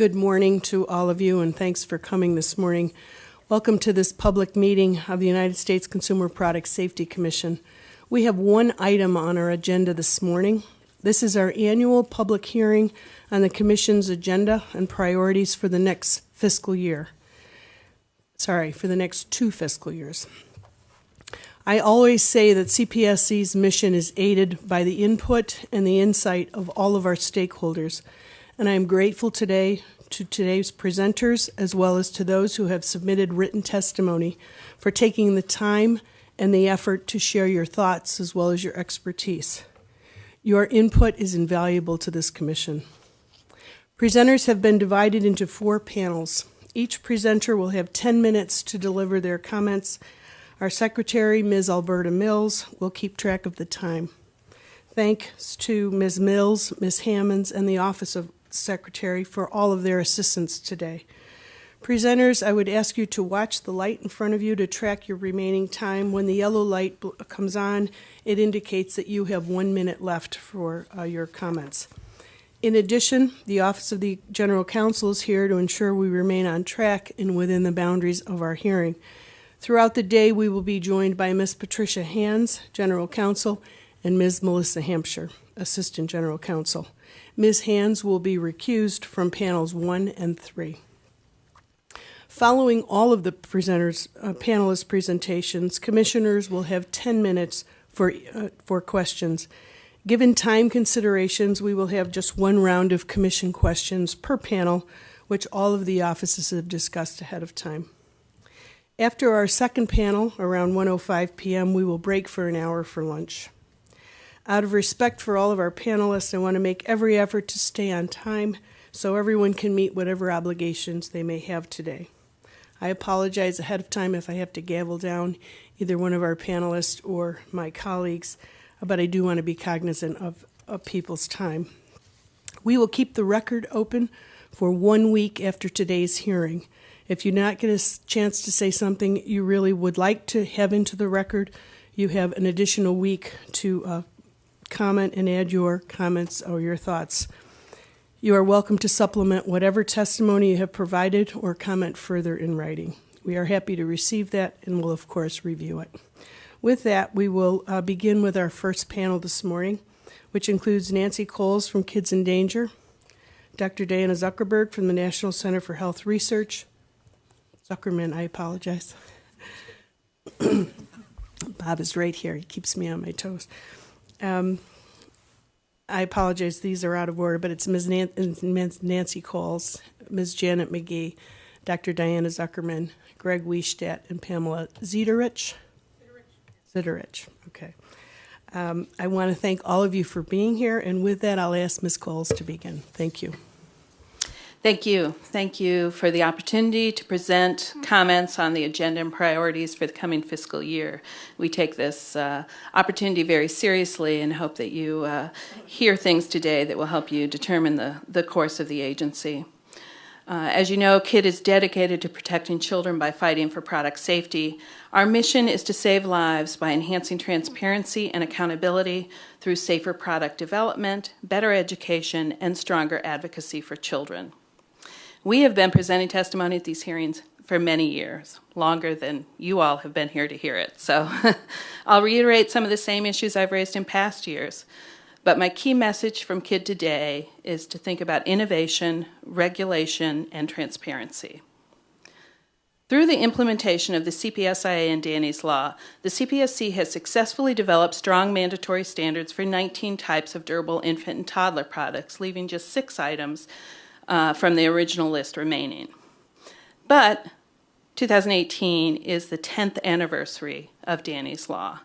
Good morning to all of you, and thanks for coming this morning. Welcome to this public meeting of the United States Consumer Product Safety Commission. We have one item on our agenda this morning. This is our annual public hearing on the Commission's agenda and priorities for the next fiscal year. Sorry, for the next two fiscal years. I always say that CPSC's mission is aided by the input and the insight of all of our stakeholders, and I am grateful today to today's presenters as well as to those who have submitted written testimony for taking the time and the effort to share your thoughts as well as your expertise. Your input is invaluable to this commission. Presenters have been divided into four panels. Each presenter will have 10 minutes to deliver their comments. Our secretary, Ms. Alberta Mills, will keep track of the time. Thanks to Ms. Mills, Ms. Hammonds, and the Office of Secretary for all of their assistance today. Presenters, I would ask you to watch the light in front of you to track your remaining time. When the yellow light comes on, it indicates that you have one minute left for uh, your comments. In addition, the Office of the General Counsel is here to ensure we remain on track and within the boundaries of our hearing. Throughout the day, we will be joined by Ms. Patricia Hanz, General Counsel, and Ms. Melissa Hampshire, Assistant General Counsel. Ms. Hanz will be recused from panels one and three. Following all of the presenters, uh, panelists' presentations, commissioners will have 10 minutes for, uh, for questions. Given time considerations, we will have just one round of commission questions per panel, which all of the offices have discussed ahead of time. After our second panel, around 1:05 p.m., we will break for an hour for lunch. Out of respect for all of our panelists, I want to make every effort to stay on time so everyone can meet whatever obligations they may have today. I apologize ahead of time if I have to gavel down either one of our panelists or my colleagues, but I do want to be cognizant of, of people's time. We will keep the record open for one week after today's hearing. If you not get a chance to say something you really would like to have into the record, you have an additional week to uh, comment and add your comments or your thoughts. You are welcome to supplement whatever testimony you have provided or comment further in writing. We are happy to receive that and will, of course, review it. With that, we will uh, begin with our first panel this morning, which includes Nancy Coles from Kids in Danger, Dr. Diana Zuckerberg from the National Center for Health Research. Zuckerman, I apologize. Bob is right here. He keeps me on my toes. Um, I apologize, these are out of order, but it's Ms. Nancy Coles, Ms. Janet McGee, Dr. Diana Zuckerman, Greg Wiestadt, and Pamela Zederich. Zederich, okay. Um, I want to thank all of you for being here, and with that, I'll ask Ms. Coles to begin. Thank you. Thank you. Thank you for the opportunity to present comments on the agenda and priorities for the coming fiscal year. We take this uh, opportunity very seriously and hope that you uh, hear things today that will help you determine the, the course of the agency. Uh, as you know, KID is dedicated to protecting children by fighting for product safety. Our mission is to save lives by enhancing transparency and accountability through safer product development, better education, and stronger advocacy for children. We have been presenting testimony at these hearings for many years, longer than you all have been here to hear it. So I'll reiterate some of the same issues I've raised in past years. But my key message from KID today is to think about innovation, regulation, and transparency. Through the implementation of the CPSIA and Danny's Law, the CPSC has successfully developed strong mandatory standards for 19 types of durable infant and toddler products, leaving just six items uh, from the original list remaining. But 2018 is the 10th anniversary of Danny's Law,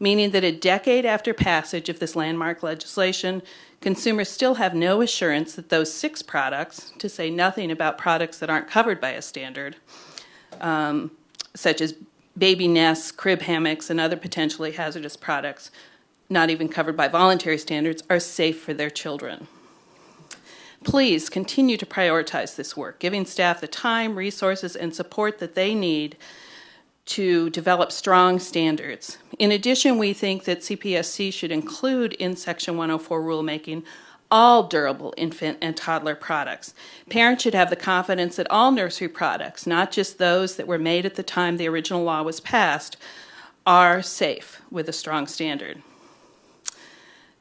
meaning that a decade after passage of this landmark legislation, consumers still have no assurance that those six products, to say nothing about products that aren't covered by a standard, um, such as baby nests, crib hammocks, and other potentially hazardous products, not even covered by voluntary standards, are safe for their children. Please continue to prioritize this work, giving staff the time, resources, and support that they need to develop strong standards. In addition, we think that CPSC should include in Section 104 rulemaking all durable infant and toddler products. Parents should have the confidence that all nursery products, not just those that were made at the time the original law was passed, are safe with a strong standard.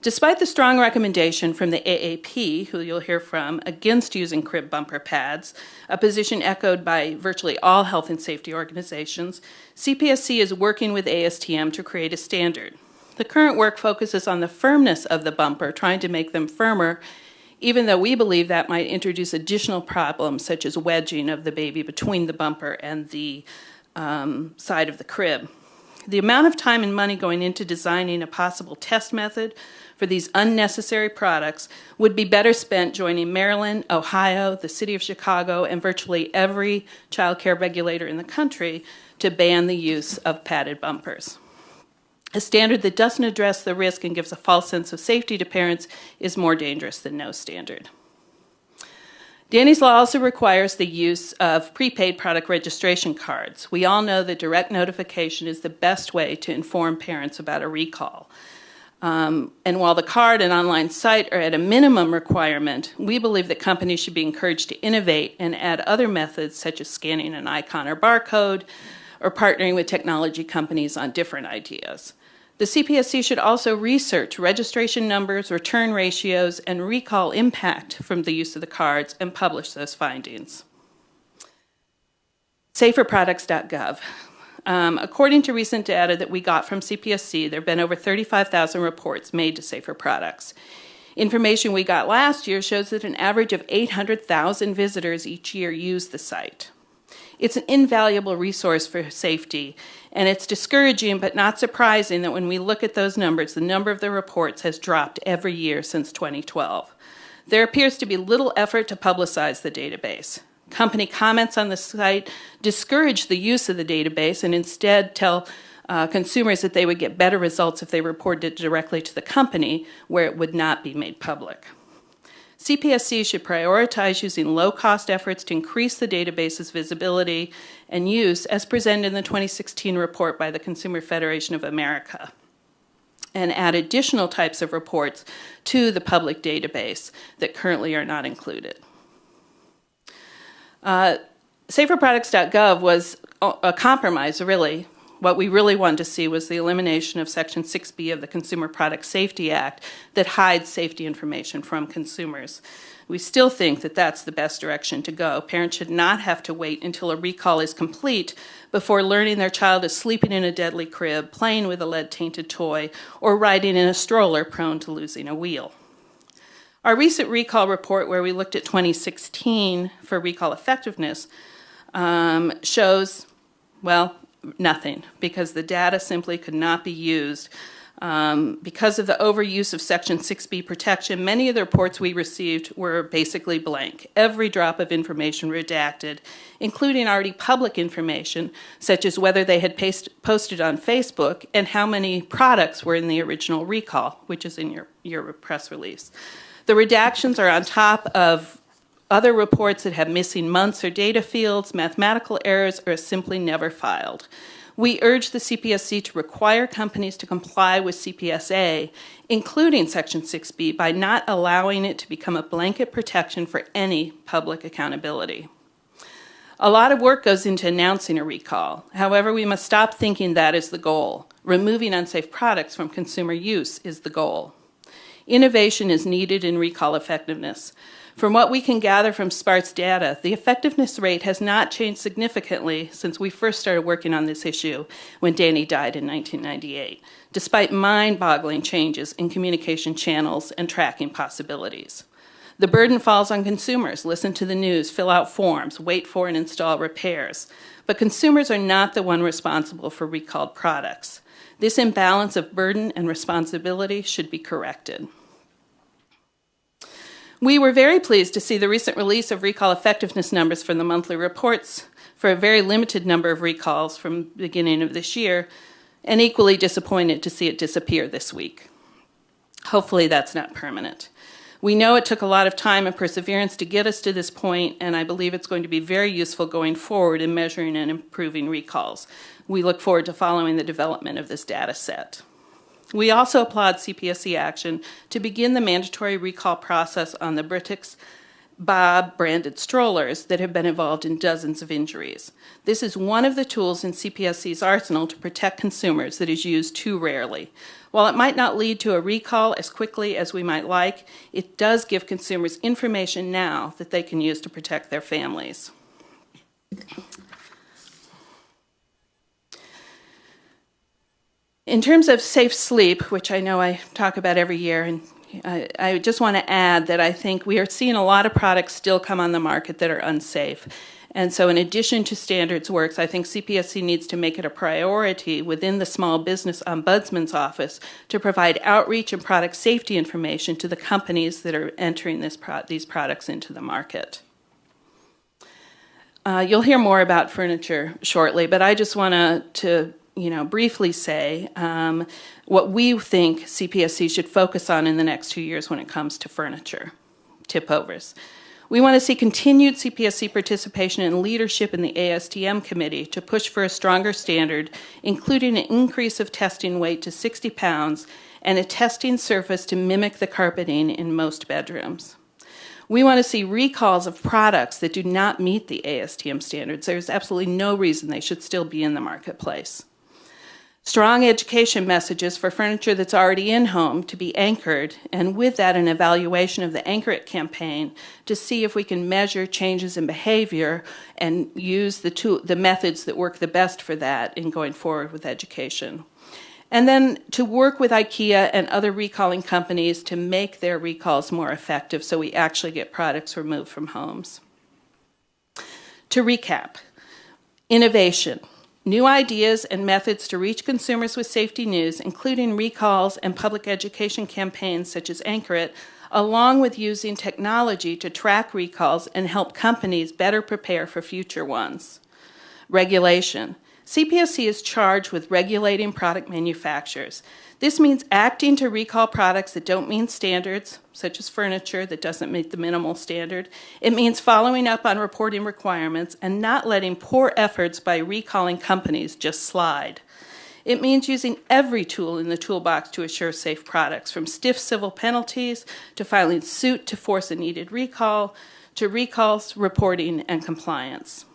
Despite the strong recommendation from the AAP, who you'll hear from, against using crib bumper pads, a position echoed by virtually all health and safety organizations, CPSC is working with ASTM to create a standard. The current work focuses on the firmness of the bumper, trying to make them firmer, even though we believe that might introduce additional problems such as wedging of the baby between the bumper and the um, side of the crib. The amount of time and money going into designing a possible test method for these unnecessary products would be better spent joining Maryland, Ohio, the city of Chicago, and virtually every child care regulator in the country to ban the use of padded bumpers. A standard that doesn't address the risk and gives a false sense of safety to parents is more dangerous than no standard. Danny's Law also requires the use of prepaid product registration cards. We all know that direct notification is the best way to inform parents about a recall. Um, and while the card and online site are at a minimum requirement, we believe that companies should be encouraged to innovate and add other methods such as scanning an icon or barcode or partnering with technology companies on different ideas. The CPSC should also research registration numbers, return ratios, and recall impact from the use of the cards and publish those findings. Saferproducts.gov. Um, according to recent data that we got from CPSC, there have been over 35,000 reports made to Safer Products. Information we got last year shows that an average of 800,000 visitors each year use the site. It's an invaluable resource for safety, and it's discouraging but not surprising that when we look at those numbers, the number of the reports has dropped every year since 2012. There appears to be little effort to publicize the database. Company comments on the site discourage the use of the database and instead tell uh, consumers that they would get better results if they reported it directly to the company where it would not be made public. CPSC should prioritize using low cost efforts to increase the database's visibility and use as presented in the 2016 report by the Consumer Federation of America and add additional types of reports to the public database that currently are not included. Uh, SaferProducts.gov was a compromise, really. What we really wanted to see was the elimination of Section 6B of the Consumer Product Safety Act that hides safety information from consumers. We still think that that's the best direction to go. Parents should not have to wait until a recall is complete before learning their child is sleeping in a deadly crib, playing with a lead tainted toy, or riding in a stroller prone to losing a wheel. Our recent recall report, where we looked at 2016 for recall effectiveness, um, shows, well, nothing, because the data simply could not be used. Um, because of the overuse of Section 6B protection, many of the reports we received were basically blank. Every drop of information redacted, including already public information, such as whether they had paste, posted on Facebook and how many products were in the original recall, which is in your, your press release. The redactions are on top of other reports that have missing months or data fields, mathematical errors, or simply never filed. We urge the CPSC to require companies to comply with CPSA, including Section 6B, by not allowing it to become a blanket protection for any public accountability. A lot of work goes into announcing a recall. However, we must stop thinking that is the goal. Removing unsafe products from consumer use is the goal. Innovation is needed in recall effectiveness. From what we can gather from SPART's data, the effectiveness rate has not changed significantly since we first started working on this issue when Danny died in 1998, despite mind boggling changes in communication channels and tracking possibilities. The burden falls on consumers. Listen to the news, fill out forms, wait for and install repairs. But consumers are not the one responsible for recalled products. This imbalance of burden and responsibility should be corrected. We were very pleased to see the recent release of recall effectiveness numbers from the monthly reports for a very limited number of recalls from the beginning of this year, and equally disappointed to see it disappear this week. Hopefully that's not permanent. We know it took a lot of time and perseverance to get us to this point, and I believe it's going to be very useful going forward in measuring and improving recalls. We look forward to following the development of this data set. We also applaud CPSC action to begin the mandatory recall process on the Britax Bob branded strollers that have been involved in dozens of injuries. This is one of the tools in CPSC's arsenal to protect consumers that is used too rarely. While it might not lead to a recall as quickly as we might like, it does give consumers information now that they can use to protect their families. In terms of safe sleep, which I know I talk about every year, and I, I just want to add that I think we are seeing a lot of products still come on the market that are unsafe. And so, in addition to standards works, I think CPSC needs to make it a priority within the Small Business Ombudsman's office to provide outreach and product safety information to the companies that are entering this pro- these products into the market. Uh, you'll hear more about furniture shortly, but I just want to you know, briefly say um, what we think CPSC should focus on in the next two years when it comes to furniture tip overs. We want to see continued CPSC participation and leadership in the ASTM committee to push for a stronger standard, including an increase of testing weight to 60 pounds and a testing surface to mimic the carpeting in most bedrooms. We want to see recalls of products that do not meet the ASTM standards. There's absolutely no reason they should still be in the marketplace. Strong education messages for furniture that's already in home to be anchored, and with that, an evaluation of the Anchor It campaign to see if we can measure changes in behavior and use the, tool, the methods that work the best for that in going forward with education. And then to work with IKEA and other recalling companies to make their recalls more effective so we actually get products removed from homes. To recap, innovation new ideas and methods to reach consumers with safety news, including recalls and public education campaigns such as Anchor It, along with using technology to track recalls and help companies better prepare for future ones. Regulation. CPSC is charged with regulating product manufacturers. This means acting to recall products that don't meet standards, such as furniture that doesn't meet the minimal standard. It means following up on reporting requirements and not letting poor efforts by recalling companies just slide. It means using every tool in the toolbox to assure safe products, from stiff civil penalties to filing suit to force a needed recall to recalls, reporting, and compliance.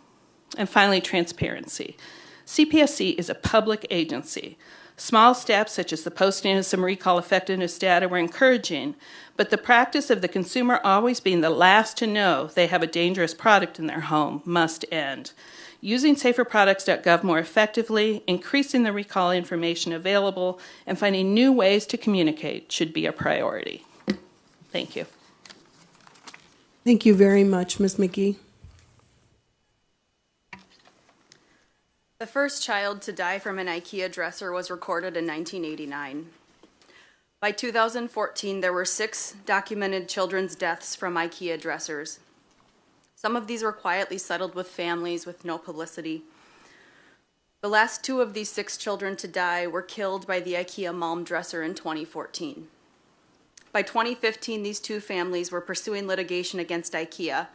And finally, transparency. CPSC is a public agency. Small steps, such as the posting of some recall effectiveness data, were encouraging, but the practice of the consumer always being the last to know they have a dangerous product in their home must end. Using saferproducts.gov more effectively, increasing the recall information available, and finding new ways to communicate should be a priority. Thank you. Thank you very much, Ms. McGee. The first child to die from an IKEA dresser was recorded in 1989. By 2014, there were six documented children's deaths from IKEA dressers. Some of these were quietly settled with families with no publicity. The last two of these six children to die were killed by the IKEA Malm dresser in 2014. By 2015, these two families were pursuing litigation against IKEA,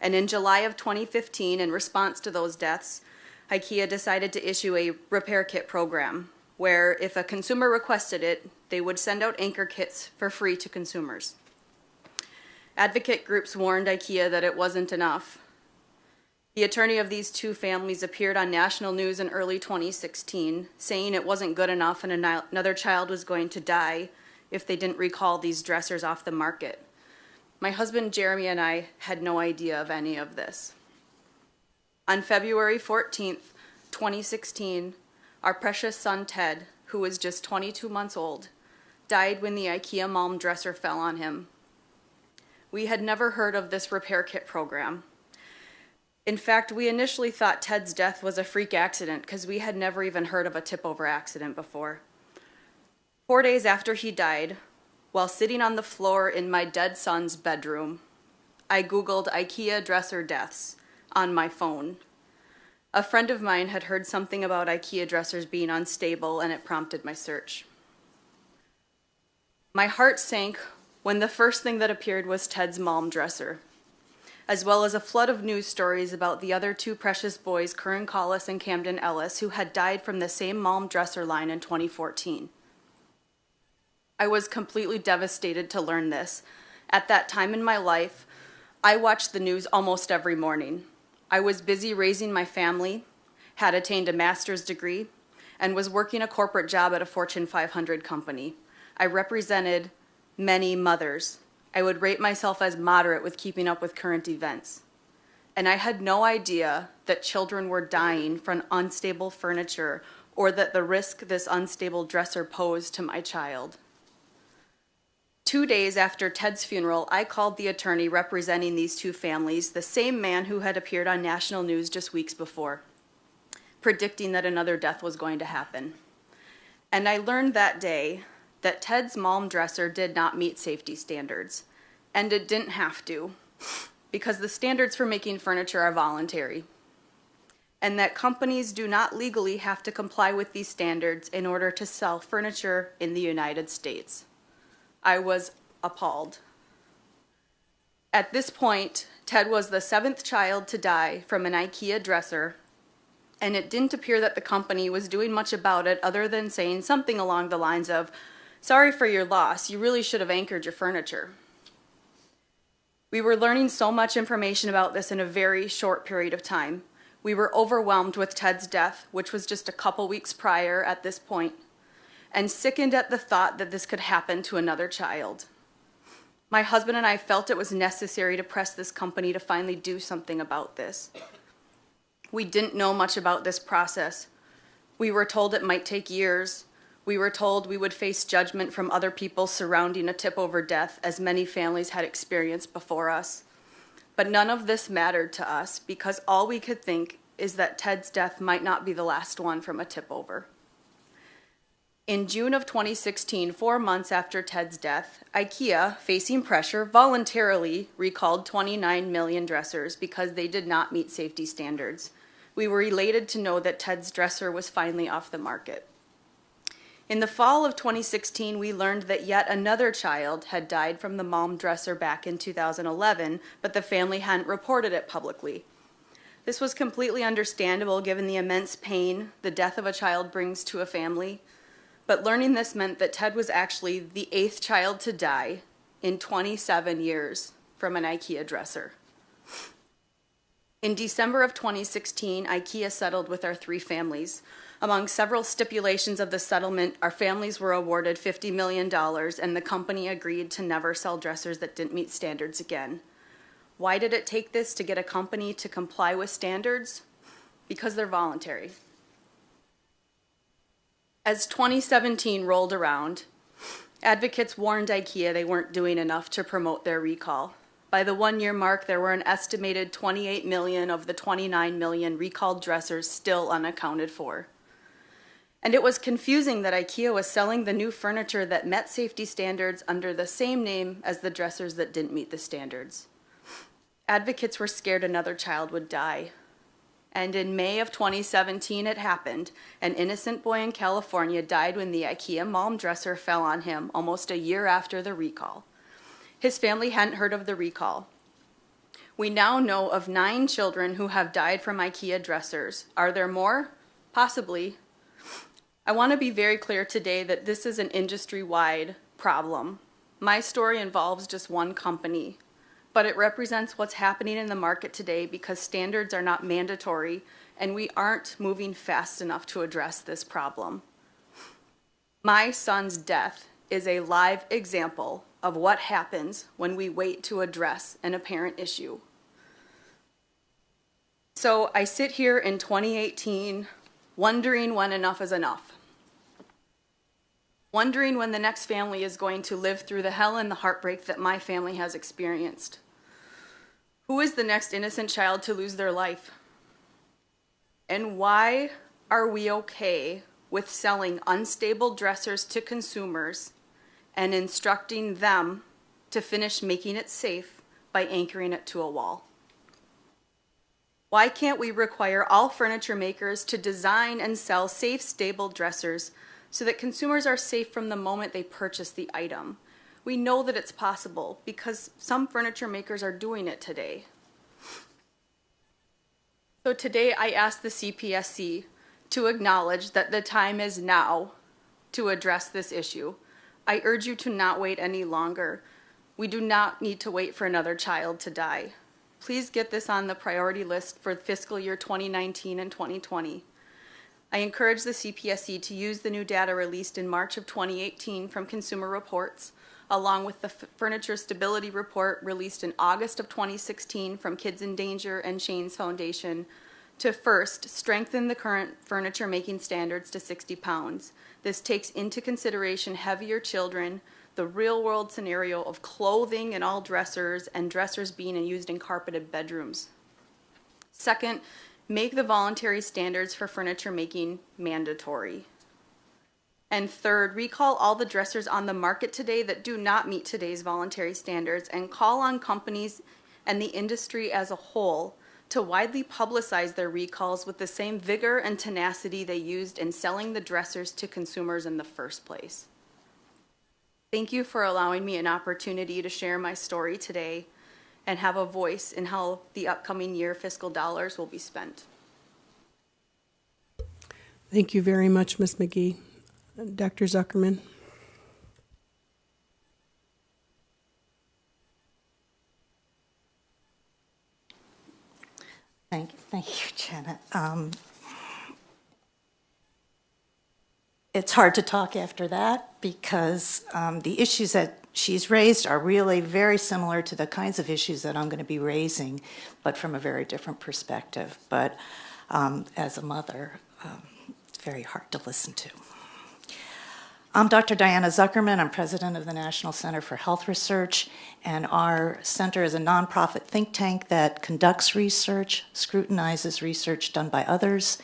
and in July of 2015, in response to those deaths, IKEA decided to issue a repair kit program where if a consumer requested it, they would send out anchor kits for free to consumers. Advocate groups warned IKEA that it wasn't enough. The attorney of these two families appeared on national news in early 2016, saying it wasn't good enough and another child was going to die if they didn't recall these dressers off the market. My husband Jeremy and I had no idea of any of this. On February 14th, 2016, our precious son Ted, who was just 22 months old, died when the IKEA Malm dresser fell on him. We had never heard of this repair kit program. In fact, we initially thought Ted's death was a freak accident because we had never even heard of a tip over accident before. Four days after he died, while sitting on the floor in my dead son's bedroom, I Googled IKEA dresser deaths on my phone. A friend of mine had heard something about IKEA dressers being unstable, and it prompted my search. My heart sank when the first thing that appeared was Ted's Malm dresser, as well as a flood of news stories about the other two precious boys, Curren Collas and Camden Ellis, who had died from the same Malm dresser line in 2014. I was completely devastated to learn this. At that time in my life, I watched the news almost every morning. I was busy raising my family, had attained a master's degree, and was working a corporate job at a Fortune 500 company. I represented many mothers. I would rate myself as moderate with keeping up with current events. And I had no idea that children were dying from unstable furniture or that the risk this unstable dresser posed to my child. Two days after Ted's funeral, I called the attorney representing these two families, the same man who had appeared on national news just weeks before, predicting that another death was going to happen. And I learned that day that Ted's Malm dresser did not meet safety standards, and it didn't have to, because the standards for making furniture are voluntary, and that companies do not legally have to comply with these standards in order to sell furniture in the United States. I was appalled. At this point, Ted was the seventh child to die from an IKEA dresser, and it didn't appear that the company was doing much about it other than saying something along the lines of, Sorry for your loss, you really should have anchored your furniture. We were learning so much information about this in a very short period of time. We were overwhelmed with Ted's death, which was just a couple weeks prior at this point, and sickened at the thought that this could happen to another child. My husband and I felt it was necessary to press this company to finally do something about this. We didn't know much about this process. We were told it might take years, we were told we would face judgment from other people surrounding a tip over death, as many families had experienced before us. But none of this mattered to us because all we could think is that Ted's death might not be the last one from a tip over. In June of 2016, four months after Ted's death, IKEA, facing pressure, voluntarily recalled 29 million dressers because they did not meet safety standards. We were elated to know that Ted's dresser was finally off the market. In the fall of 2016, we learned that yet another child had died from the Malm dresser back in 2011, but the family hadn't reported it publicly. This was completely understandable given the immense pain the death of a child brings to a family, but learning this meant that Ted was actually the eighth child to die in 27 years from an IKEA dresser. In December of 2016, IKEA settled with our three families, among several stipulations of the settlement, our families were awarded $50 million, and the company agreed to never sell dressers that didn't meet standards again. Why did it take this to get a company to comply with standards? Because they're voluntary. As 2017 rolled around, advocates warned IKEA they weren't doing enough to promote their recall. By the one year mark, there were an estimated 28 million of the 29 million recalled dressers still unaccounted for. And it was confusing that IKEA was selling the new furniture that met safety standards under the same name as the dressers that didn't meet the standards. Advocates were scared another child would die. And in May of 2017, it happened. An innocent boy in California died when the IKEA Malm dresser fell on him almost a year after the recall. His family hadn't heard of the recall. We now know of nine children who have died from IKEA dressers. Are there more? Possibly, I want to be very clear today that this is an industry-wide problem. My story involves just one company, but it represents what's happening in the market today because standards are not mandatory and we aren't moving fast enough to address this problem. My son's death is a live example of what happens when we wait to address an apparent issue. So I sit here in 2018 wondering when enough is enough wondering when the next family is going to live through the hell and the heartbreak that my family has experienced. Who is the next innocent child to lose their life? And why are we okay with selling unstable dressers to consumers and instructing them to finish making it safe by anchoring it to a wall? Why can't we require all furniture makers to design and sell safe, stable dressers so that consumers are safe from the moment they purchase the item. We know that it's possible because some furniture makers are doing it today. So today I ask the CPSC to acknowledge that the time is now to address this issue. I urge you to not wait any longer. We do not need to wait for another child to die. Please get this on the priority list for fiscal year 2019 and 2020. I encourage the CPSC to use the new data released in March of 2018 from Consumer Reports, along with the Furniture Stability Report released in August of 2016 from Kids in Danger and Shane's Foundation, to first strengthen the current furniture making standards to 60 pounds. This takes into consideration heavier children, the real world scenario of clothing in all dressers and dressers being used in carpeted bedrooms. Second, make the voluntary standards for furniture making mandatory. And third, recall all the dressers on the market today that do not meet today's voluntary standards and call on companies and the industry as a whole to widely publicize their recalls with the same vigor and tenacity they used in selling the dressers to consumers in the first place. Thank you for allowing me an opportunity to share my story today and have a voice in how the upcoming year fiscal dollars will be spent. Thank you very much, Ms. McGee. Dr. Zuckerman? Thank, thank you, Janet. Um, it's hard to talk after that because um, the issues that she's raised are really very similar to the kinds of issues that I'm going to be raising, but from a very different perspective. But um, as a mother, um, it's very hard to listen to. I'm Dr. Diana Zuckerman. I'm president of the National Center for Health Research, and our center is a nonprofit think tank that conducts research, scrutinizes research done by others,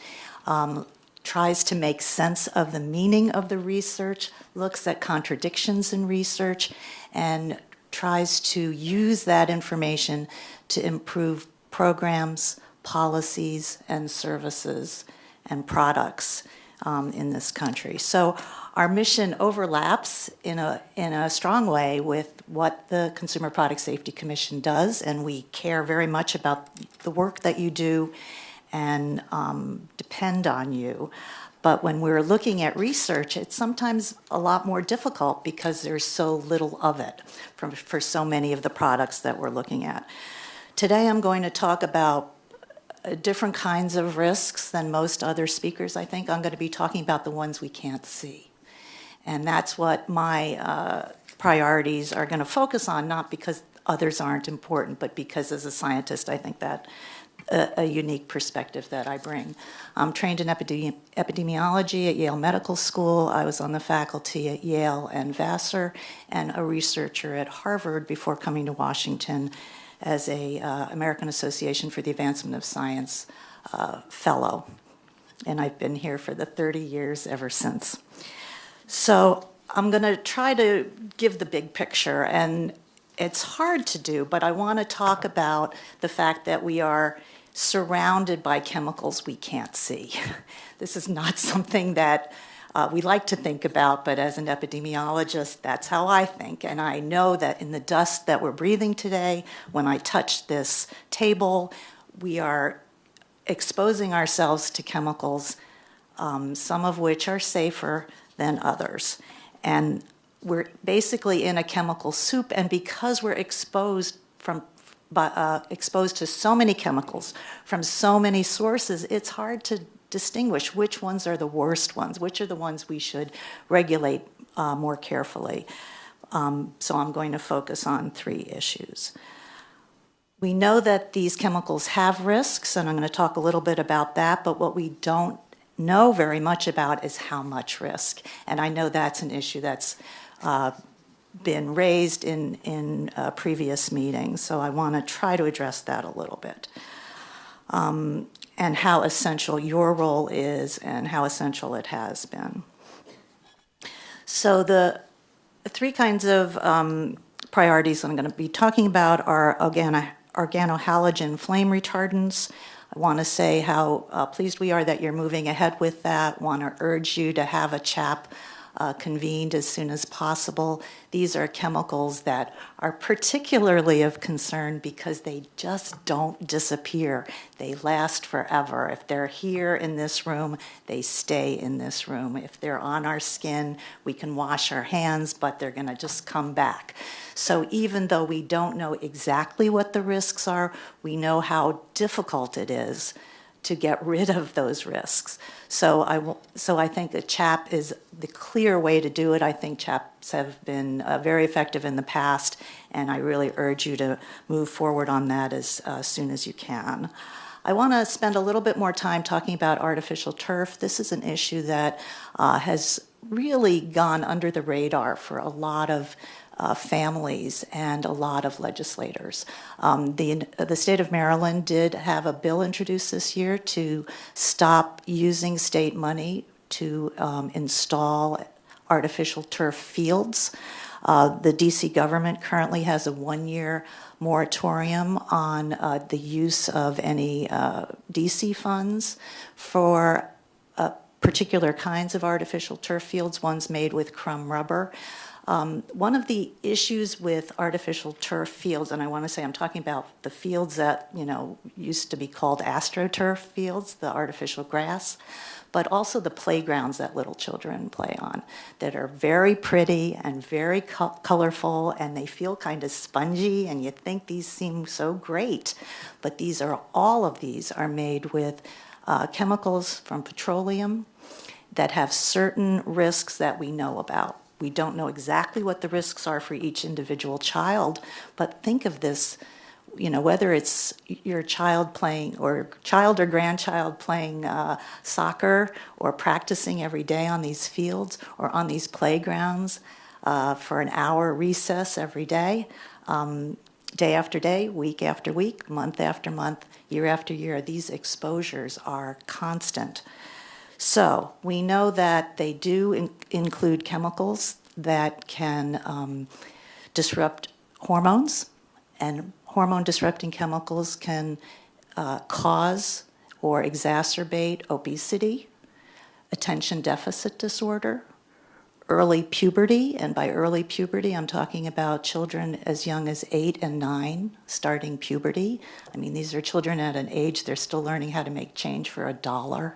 um, tries to make sense of the meaning of the research, looks at contradictions in research, and tries to use that information to improve programs, policies, and services and products um, in this country. So our mission overlaps in a, in a strong way with what the Consumer Product Safety Commission does, and we care very much about the work that you do and um, depend on you. But when we're looking at research, it's sometimes a lot more difficult because there's so little of it for, for so many of the products that we're looking at. Today I'm going to talk about uh, different kinds of risks than most other speakers, I think. I'm going to be talking about the ones we can't see. And that's what my uh, priorities are going to focus on, not because others aren't important, but because as a scientist, I think that a, a unique perspective that I bring. I'm trained in epidemi epidemiology at Yale Medical School. I was on the faculty at Yale and Vassar, and a researcher at Harvard before coming to Washington as a uh, American Association for the Advancement of Science uh, fellow. And I've been here for the 30 years ever since. So I'm going to try to give the big picture, and it's hard to do, but I want to talk about the fact that we are surrounded by chemicals we can't see. this is not something that uh, we like to think about, but as an epidemiologist, that's how I think. And I know that in the dust that we're breathing today, when I touch this table, we are exposing ourselves to chemicals, um, some of which are safer than others. And we're basically in a chemical soup, and because we're exposed from uh, exposed to so many chemicals from so many sources, it's hard to distinguish which ones are the worst ones, which are the ones we should regulate uh, more carefully. Um, so I'm going to focus on three issues. We know that these chemicals have risks, and I'm going to talk a little bit about that, but what we don't know very much about is how much risk. And I know that's an issue that's uh, been raised in, in uh, previous meetings, so I want to try to address that a little bit. Um, and how essential your role is and how essential it has been. So the three kinds of um, priorities I'm going to be talking about are organo organohalogen flame retardants, I want to say how uh, pleased we are that you're moving ahead with that. Want to urge you to have a CHAP uh, convened as soon as possible. These are chemicals that are particularly of concern because they just don't disappear. They last forever. If they're here in this room, they stay in this room. If they're on our skin, we can wash our hands, but they're going to just come back. So even though we don't know exactly what the risks are, we know how difficult it is to get rid of those risks. So I, so I think a CHAP is the clear way to do it. I think CHAPs have been uh, very effective in the past, and I really urge you to move forward on that as uh, soon as you can. I want to spend a little bit more time talking about artificial turf. This is an issue that uh, has really gone under the radar for a lot of uh, families and a lot of legislators. Um, the, the state of Maryland did have a bill introduced this year to stop using state money to um, install artificial turf fields. Uh, the DC government currently has a one year moratorium on uh, the use of any uh, DC funds for uh, particular kinds of artificial turf fields, ones made with crumb rubber. Um, one of the issues with artificial turf fields, and I want to say I'm talking about the fields that, you know, used to be called astroturf fields, the artificial grass, but also the playgrounds that little children play on that are very pretty and very co- colorful and they feel kind of spongy and you think these seem so great. But these are, all of these are made with uh, chemicals from petroleum that have certain risks that we know about. We don't know exactly what the risks are for each individual child, but think of this, you know, whether it's your child playing or child or grandchild playing uh, soccer or practicing every day on these fields or on these playgrounds uh, for an hour recess every day, um, day after day, week after week, month after month, year after year, these exposures are constant. So we know that they do in- include chemicals that can um, disrupt hormones, and hormone disrupting chemicals can uh, cause or exacerbate obesity, attention deficit disorder, early puberty, and by early puberty, I'm talking about children as young as eight and nine starting puberty. I mean, these are children at an age they're still learning how to make change for a dollar,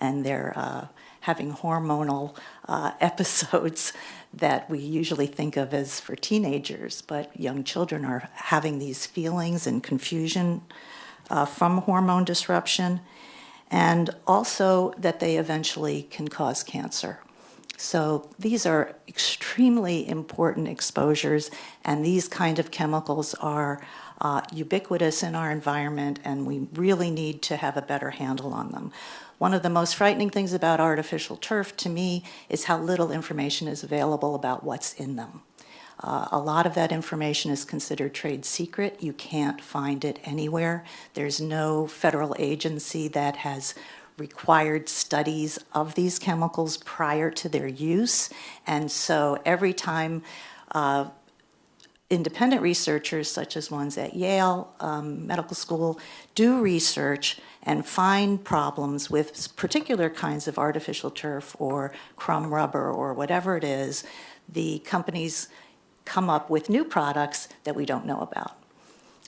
and they're uh, having hormonal uh, episodes that we usually think of as for teenagers, but young children are having these feelings and confusion uh, from hormone disruption, and also that they eventually can cause cancer. So these are extremely important exposures, and these kind of chemicals are uh, ubiquitous in our environment, and we really need to have a better handle on them. One of the most frightening things about artificial turf to me is how little information is available about what's in them. Uh, a lot of that information is considered trade secret. You can't find it anywhere. There's no federal agency that has required studies of these chemicals prior to their use. And so every time uh, independent researchers, such as ones at Yale um, Medical School, do research and find problems with particular kinds of artificial turf or crumb rubber or whatever it is, the companies come up with new products that we don't know about.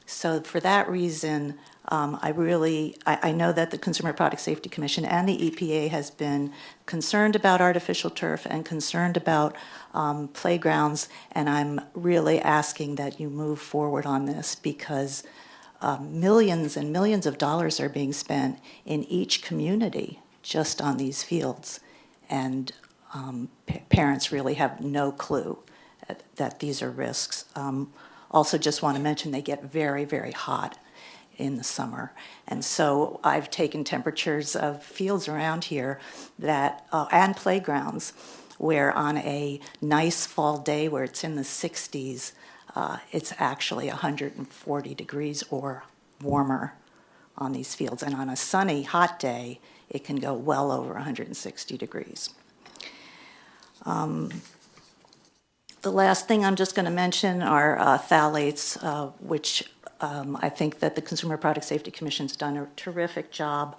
So for that reason, um, I really, I, I know that the Consumer Product Safety Commission and the EPA has been concerned about artificial turf and concerned about um, playgrounds, and I'm really asking that you move forward on this because uh, millions and millions of dollars are being spent in each community just on these fields, and um, pa- parents really have no clue that, that these are risks. Um, also, just want to mention they get very, very hot in the summer. And so I've taken temperatures of fields around here that, uh, and playgrounds, where on a nice fall day where it's in the 60s, uh, it's actually 140 degrees or warmer on these fields. And on a sunny, hot day, it can go well over 160 degrees. Um, the last thing I'm just going to mention are uh, phthalates, uh, which um, I think that the Consumer Product Safety Commission's done a terrific job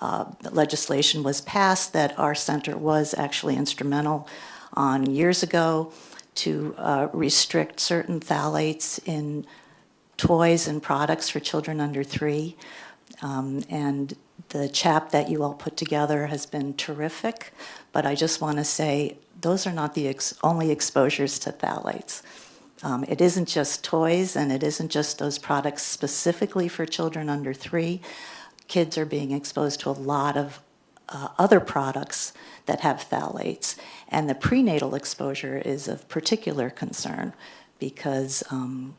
uh, legislation was passed that our center was actually instrumental on years ago to uh, restrict certain phthalates in toys and products for children under three. Um, And the CHAP that you all put together has been terrific, but I just want to say, those are not the ex- only exposures to phthalates. Um, It isn't just toys, and it isn't just those products specifically for children under three. Kids are being exposed to a lot of uh, other products that have phthalates. And the prenatal exposure is of particular concern because um,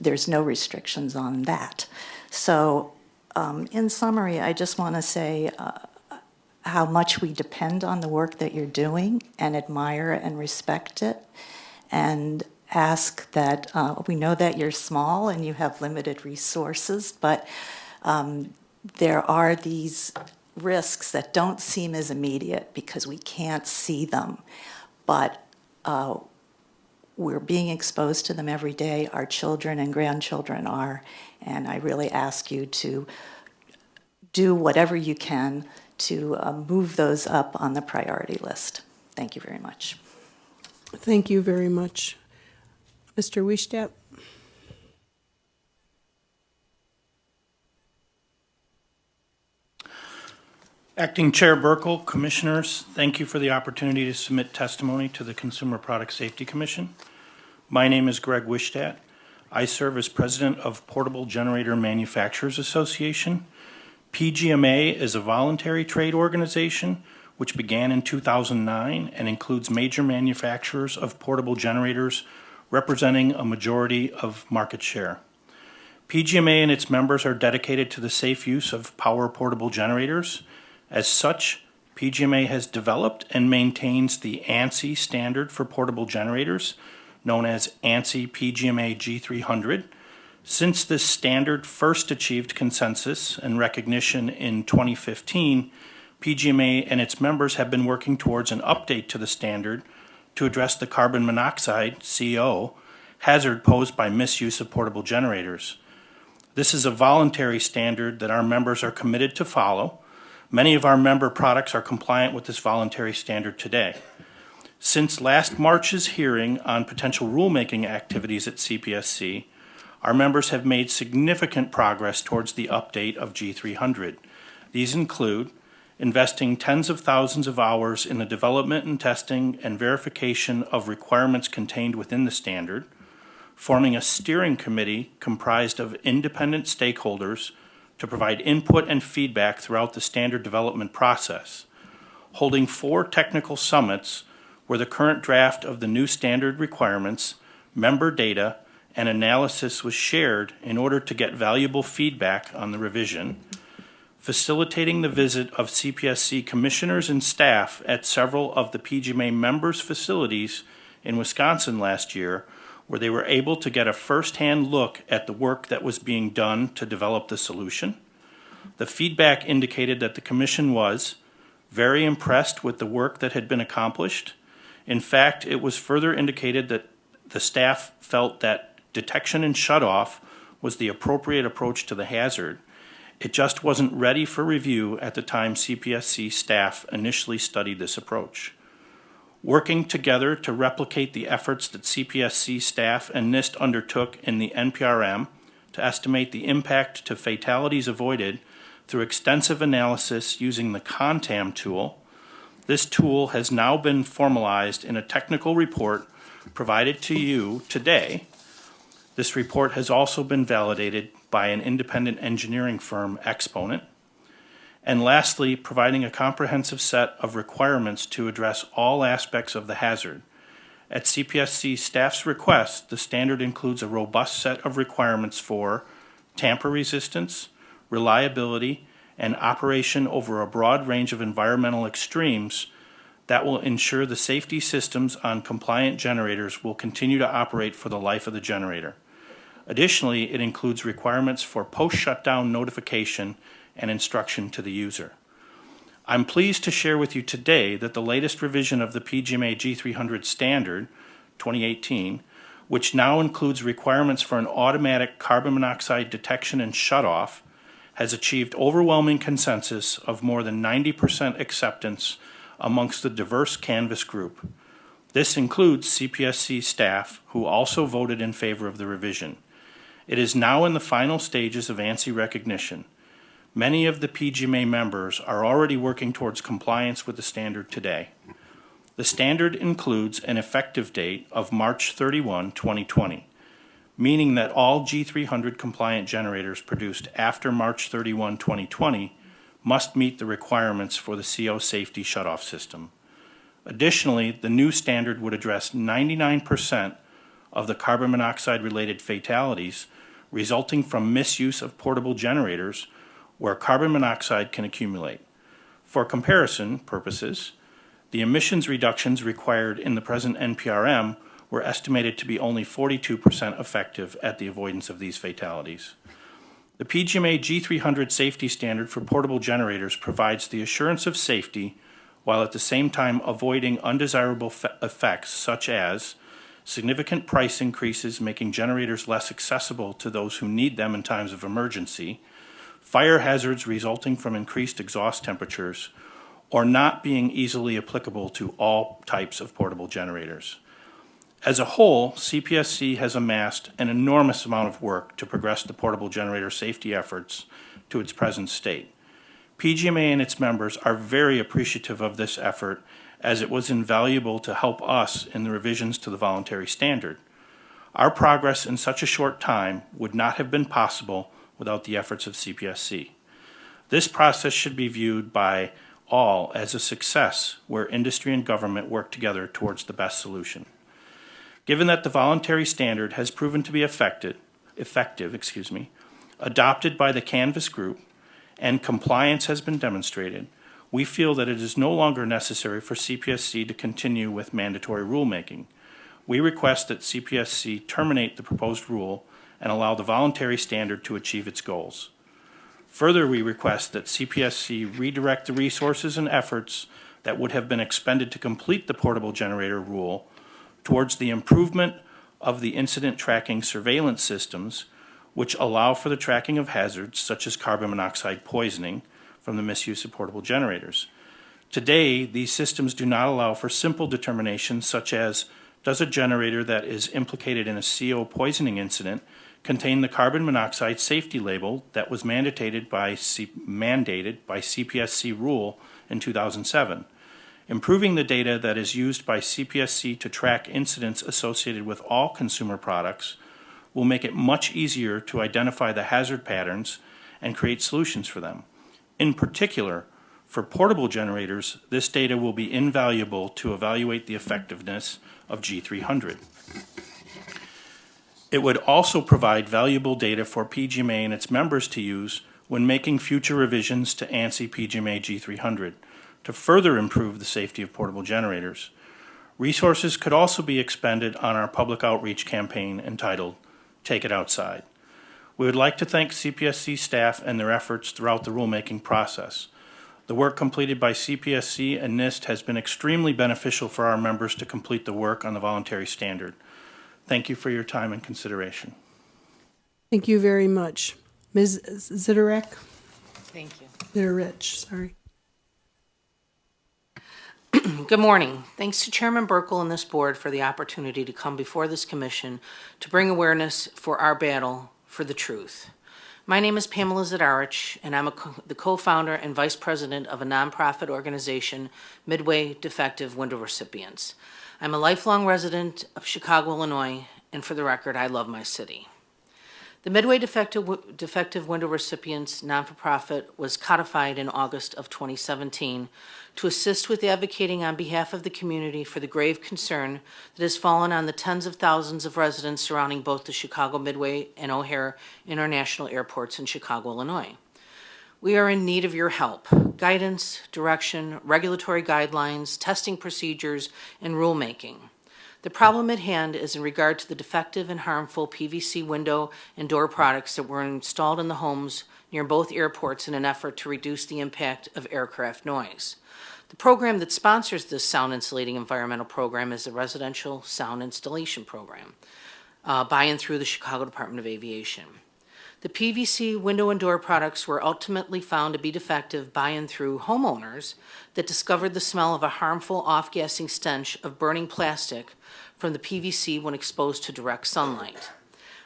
there's no restrictions on that. So, um, in summary, I just want to say uh, how much we depend on the work that you're doing and admire and respect it. And ask that uh, we know that you're small and you have limited resources, but um, there are these risks that don't seem as immediate because we can't see them. But uh, we're being exposed to them every day. Our children and grandchildren are. And I really ask you to do whatever you can to uh, move those up on the priority list. Thank you very much. Thank you very much. Mr. Wischstadt? Acting Chair Buerkle, Commissioners, thank you for the opportunity to submit testimony to the Consumer Product Safety Commission. My name is Greg Wischstadt. I serve as President of Portable Generator Manufacturers Association. PGMA is a voluntary trade organization which began in 2009 and includes major manufacturers of portable generators representing a majority of market share. PGMA and its members are dedicated to the safe use of power portable generators as such, PGMA has developed and maintains the ANSI standard for portable generators, known as ANSI PGMA G300. Since this standard first achieved consensus and recognition in 2015, PGMA and its members have been working towards an update to the standard to address the carbon monoxide, CO, hazard posed by misuse of portable generators. This is a voluntary standard that our members are committed to follow Many of our member products are compliant with this voluntary standard today. Since last March's hearing on potential rulemaking activities at CPSC, our members have made significant progress towards the update of G300. These include investing tens of thousands of hours in the development and testing and verification of requirements contained within the standard, forming a steering committee comprised of independent stakeholders to provide input and feedback throughout the standard development process, holding four technical summits where the current draft of the new standard requirements, member data, and analysis was shared in order to get valuable feedback on the revision, facilitating the visit of CPSC commissioners and staff at several of the PGMA members' facilities in Wisconsin last year where they were able to get a first-hand look at the work that was being done to develop the solution. The feedback indicated that the commission was very impressed with the work that had been accomplished. In fact, it was further indicated that the staff felt that detection and shutoff was the appropriate approach to the hazard. It just wasn't ready for review at the time CPSC staff initially studied this approach working together to replicate the efforts that CPSC staff and NIST undertook in the NPRM to estimate the impact to fatalities avoided through extensive analysis using the CONTAM tool. This tool has now been formalized in a technical report provided to you today. This report has also been validated by an independent engineering firm, Exponent. And lastly, providing a comprehensive set of requirements to address all aspects of the hazard. At CPSC staff's request, the standard includes a robust set of requirements for tamper resistance, reliability, and operation over a broad range of environmental extremes that will ensure the safety systems on compliant generators will continue to operate for the life of the generator. Additionally, it includes requirements for post-shutdown notification and instruction to the user. I'm pleased to share with you today that the latest revision of the PGMA G300 standard 2018, which now includes requirements for an automatic carbon monoxide detection and shutoff, has achieved overwhelming consensus of more than 90% acceptance amongst the diverse canvass group. This includes CPSC staff who also voted in favor of the revision. It is now in the final stages of ANSI recognition. Many of the PGMA members are already working towards compliance with the standard today. The standard includes an effective date of March 31, 2020, meaning that all G300 compliant generators produced after March 31, 2020 must meet the requirements for the CO safety shutoff system. Additionally, the new standard would address 99% of the carbon monoxide related fatalities resulting from misuse of portable generators where carbon monoxide can accumulate. For comparison purposes, the emissions reductions required in the present NPRM were estimated to be only 42% effective at the avoidance of these fatalities. The PGMA G300 safety standard for portable generators provides the assurance of safety while at the same time avoiding undesirable effects such as significant price increases making generators less accessible to those who need them in times of emergency, fire hazards resulting from increased exhaust temperatures, or not being easily applicable to all types of portable generators. As a whole, CPSC has amassed an enormous amount of work to progress the portable generator safety efforts to its present state. PGMA and its members are very appreciative of this effort as it was invaluable to help us in the revisions to the voluntary standard. Our progress in such a short time would not have been possible without the efforts of CPSC. This process should be viewed by all as a success where industry and government work together towards the best solution. Given that the voluntary standard has proven to be effective, effective, excuse me, adopted by the canvass group, and compliance has been demonstrated, we feel that it is no longer necessary for CPSC to continue with mandatory rulemaking. We request that CPSC terminate the proposed rule and allow the voluntary standard to achieve its goals. Further, we request that CPSC redirect the resources and efforts that would have been expended to complete the portable generator rule towards the improvement of the incident tracking surveillance systems, which allow for the tracking of hazards such as carbon monoxide poisoning from the misuse of portable generators. Today, these systems do not allow for simple determinations such as does a generator that is implicated in a CO poisoning incident contain the carbon monoxide safety label that was mandated by, C- mandated by CPSC rule in 2007. Improving the data that is used by CPSC to track incidents associated with all consumer products will make it much easier to identify the hazard patterns and create solutions for them. In particular, for portable generators, this data will be invaluable to evaluate the effectiveness of G300. It would also provide valuable data for PGMA and its members to use when making future revisions to ANSI PGMA G300 to further improve the safety of portable generators. Resources could also be expended on our public outreach campaign entitled Take It Outside. We would like to thank CPSC staff and their efforts throughout the rulemaking process. The work completed by CPSC and NIST has been extremely beneficial for our members to complete the work on the voluntary standard. Thank you for your time and consideration. Thank you very much. Ms. Ziderek? Thank you. Ziderich, sorry. Good morning. Thanks to Chairman Buerkle and this board for the opportunity to come before this commission to bring awareness for our battle for the truth. My name is Pamela Zadarich, and I'm co- the co-founder and vice president of a nonprofit organization, Midway Defective Window Recipients. I'm a lifelong resident of Chicago, Illinois, and for the record, I love my city. The Midway Defective, Defective Window Recipients non-for-profit was codified in August of 2017 to assist with advocating on behalf of the community for the grave concern that has fallen on the tens of thousands of residents surrounding both the Chicago Midway and O'Hare International Airports in Chicago, Illinois. We are in need of your help guidance, direction, regulatory guidelines, testing procedures, and rulemaking. The problem at hand is in regard to the defective and harmful PVC window and door products that were installed in the homes near both airports in an effort to reduce the impact of aircraft noise. The program that sponsors this sound insulating environmental program is the Residential Sound Installation Program uh, by and through the Chicago Department of Aviation. The PVC window and door products were ultimately found to be defective by and through homeowners that discovered the smell of a harmful off-gassing stench of burning plastic from the PVC when exposed to direct sunlight.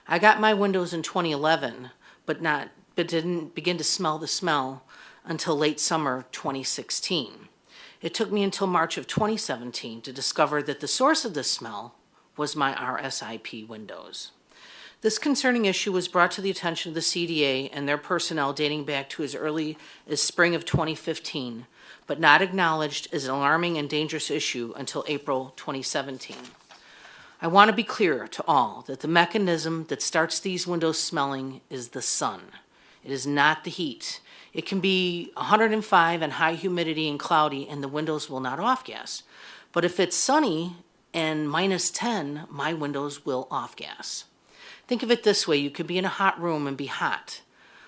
I got my windows in 2011, but not but didn't begin to smell the smell until late summer 2016. It took me until March of 2017 to discover that the source of the smell was my RSIP windows. This concerning issue was brought to the attention of the CDA and their personnel dating back to as early as spring of 2015, but not acknowledged as an alarming and dangerous issue until April 2017. I want to be clear to all that the mechanism that starts these windows smelling is the sun. It is not the heat. It can be 105 and high humidity and cloudy and the windows will not off gas. But if it's sunny and minus 10, my windows will off gas. Think of it this way, you could be in a hot room and be hot,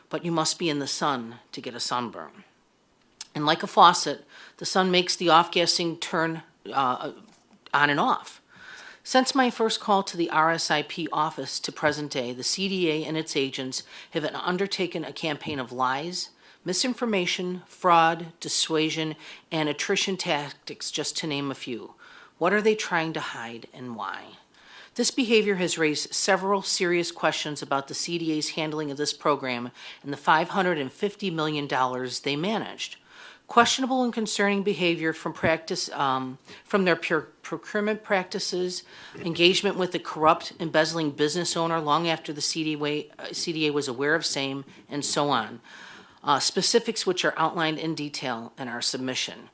but you must be in the sun to get a sunburn. And like a faucet, the sun makes the off-gassing turn uh, on and off. Since my first call to the RSIP office to present day, the CDA and its agents have undertaken a campaign of lies, misinformation, fraud, dissuasion, and attrition tactics, just to name a few. What are they trying to hide and why? This behavior has raised several serious questions about the CDA's handling of this program and the $550 million they managed. Questionable and concerning behavior from practice, um, from their pure procurement practices, engagement with the corrupt, embezzling business owner long after the CDA, uh, CDA was aware of same, and so on. Uh, specifics which are outlined in detail in our submission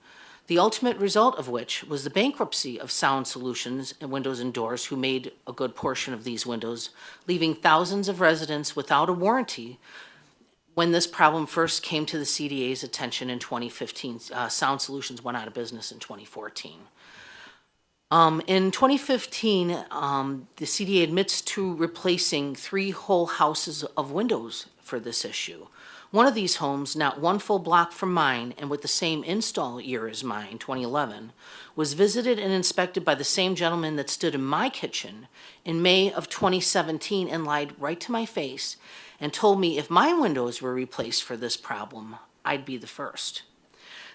the ultimate result of which was the bankruptcy of Sound Solutions and Windows and Doors, who made a good portion of these windows, leaving thousands of residents without a warranty when this problem first came to the CDA's attention in 2015. Uh, Sound Solutions went out of business in 2014. Um, in 2015, um, the CDA admits to replacing three whole houses of windows for this issue. One of these homes, not one full block from mine and with the same install year as mine, 2011, was visited and inspected by the same gentleman that stood in my kitchen in May of 2017 and lied right to my face and told me if my windows were replaced for this problem, I'd be the first.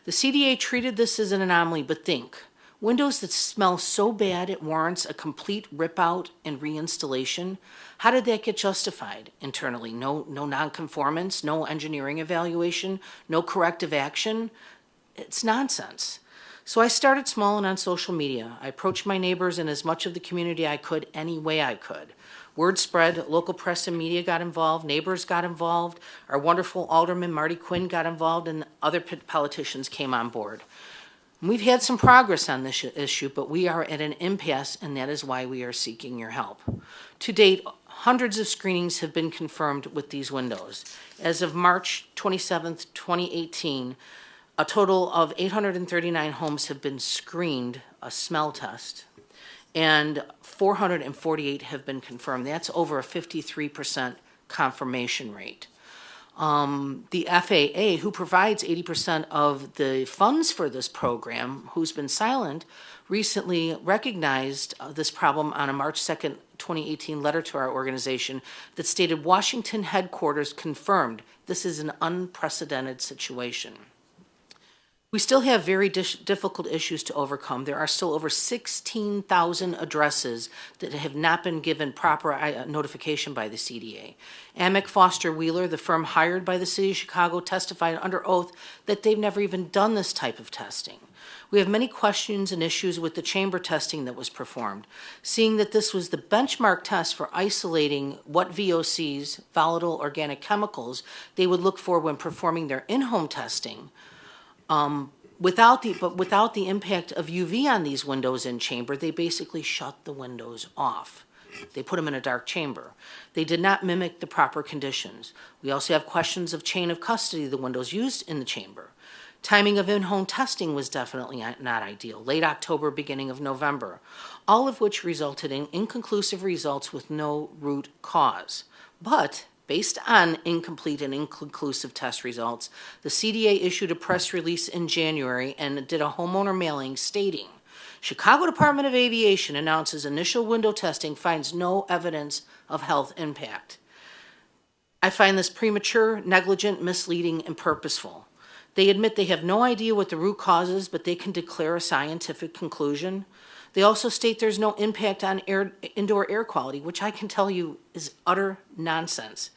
The CDA treated this as an anomaly, but think, windows that smell so bad it warrants a complete rip out and reinstallation how did that get justified internally? No, no nonconformance, no engineering evaluation, no corrective action? It's nonsense. So I started small and on social media. I approached my neighbors and as much of the community I could any way I could. Word spread, local press and media got involved, neighbors got involved, our wonderful Alderman Marty Quinn got involved, and other politicians came on board. We've had some progress on this issue, but we are at an impasse, and that is why we are seeking your help. To date, hundreds of screenings have been confirmed with these windows. As of March 27th, 2018, a total of 839 homes have been screened, a smell test, and 448 have been confirmed. That's over a 53% confirmation rate. Um, the FAA, who provides 80% of the funds for this program, who's been silent, recently recognized uh, this problem on a March 2nd, 2018 letter to our organization that stated Washington headquarters confirmed this is an unprecedented situation. We still have very difficult issues to overcome. There are still over 16,000 addresses that have not been given proper uh, notification by the CDA. Amec Foster Wheeler, the firm hired by the City of Chicago, testified under oath that they've never even done this type of testing. We have many questions and issues with the chamber testing that was performed. Seeing that this was the benchmark test for isolating what VOCs, volatile organic chemicals, they would look for when performing their in-home testing, um, without the but without the impact of UV on these windows in chamber, they basically shut the windows off. They put them in a dark chamber. They did not mimic the proper conditions. We also have questions of chain of custody of the windows used in the chamber. Timing of in-home testing was definitely not ideal, late October, beginning of November, all of which resulted in inconclusive results with no root cause. But based on incomplete and inconclusive test results, the CDA issued a press release in January and did a homeowner mailing stating, Chicago Department of Aviation announces initial window testing finds no evidence of health impact. I find this premature, negligent, misleading, and purposeful. They admit they have no idea what the root cause is, but they can declare a scientific conclusion. They also state there's no impact on air, indoor air quality, which I can tell you is utter nonsense.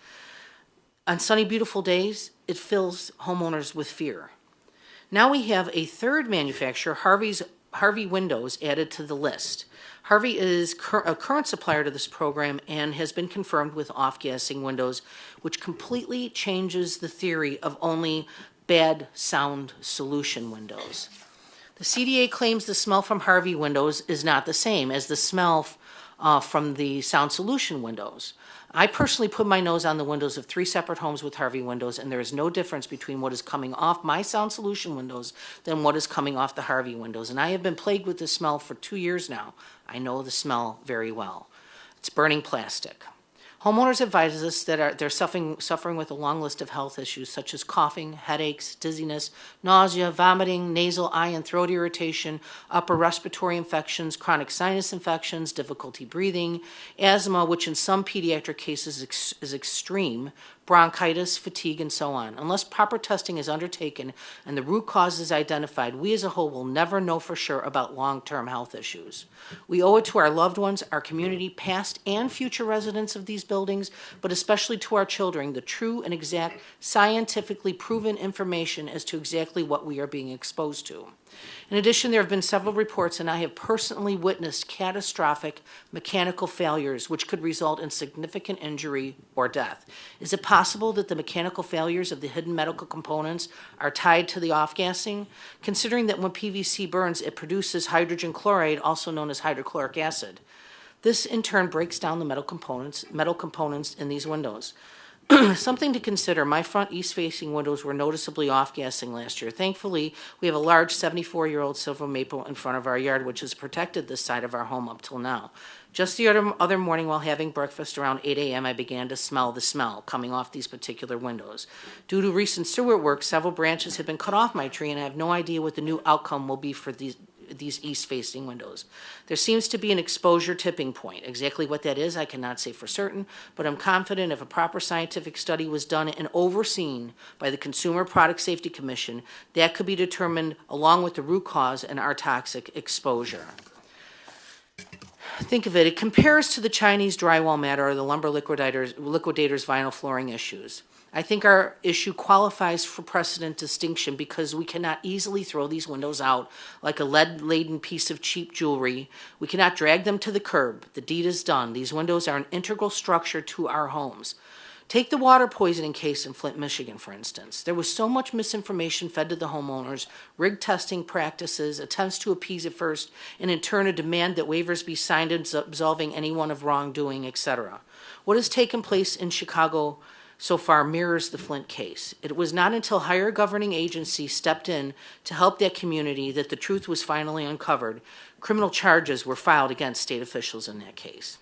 On sunny, beautiful days, it fills homeowners with fear. Now we have a third manufacturer, Harvey's Harvey Windows, added to the list. Harvey is cur- a current supplier to this program and has been confirmed with off-gassing windows, which completely changes the theory of only bad sound solution windows. The CDA claims the smell from Harvey windows is not the same as the smell uh, from the sound solution windows. I personally put my nose on the windows of three separate homes with Harvey windows, and there is no difference between what is coming off my sound solution windows than what is coming off the Harvey windows. And I have been plagued with this smell for two years now. I know the smell very well. It's burning plastic. Homeowners advise us that are, they're suffering, suffering with a long list of health issues such as coughing, headaches, dizziness, nausea, vomiting, nasal, eye, and throat irritation, upper respiratory infections, chronic sinus infections, difficulty breathing, asthma, which in some pediatric cases is extreme, bronchitis, fatigue, and so on. Unless proper testing is undertaken and the root cause is identified, we as a whole will never know for sure about long-term health issues. We owe it to our loved ones, our community, past and future residents of these buildings, but especially to our children, the true and exact scientifically proven information as to exactly what we are being exposed to. In addition, there have been several reports, and I have personally witnessed catastrophic mechanical failures which could result in significant injury or death. Is it possible that the mechanical failures of the hidden medical components are tied to the off-gassing? Considering that when PVC burns, it produces hydrogen chloride, also known as hydrochloric acid. This in turn breaks down the metal components, metal components in these windows. Something to consider, my front east-facing windows were noticeably off-gassing last year. Thankfully, we have a large 74-year-old silver maple in front of our yard, which has protected this side of our home up till now. Just the other, other morning while having breakfast around 8 a.m., I began to smell the smell coming off these particular windows. Due to recent sewer work, several branches have been cut off my tree, and I have no idea what the new outcome will be for these, these east-facing windows. There seems to be an exposure tipping point. Exactly what that is, I cannot say for certain, but I'm confident if a proper scientific study was done and overseen by the Consumer Product Safety Commission, that could be determined along with the root cause and our toxic exposure. Think of it, it compares to the Chinese drywall matter or the lumber liquidators, liquidators vinyl flooring issues. I think our issue qualifies for precedent distinction because we cannot easily throw these windows out like a lead-laden piece of cheap jewelry. We cannot drag them to the curb. The deed is done. These windows are an integral structure to our homes. Take the water poisoning case in Flint, Michigan, for instance. There was so much misinformation fed to the homeowners, rigged testing practices, attempts to appease at first, and in turn a demand that waivers be signed absolving anyone of wrongdoing, etc. What has taken place in Chicago so far mirrors the Flint case. It was not until higher governing agencies stepped in to help that community that the truth was finally uncovered. Criminal charges were filed against state officials in that case.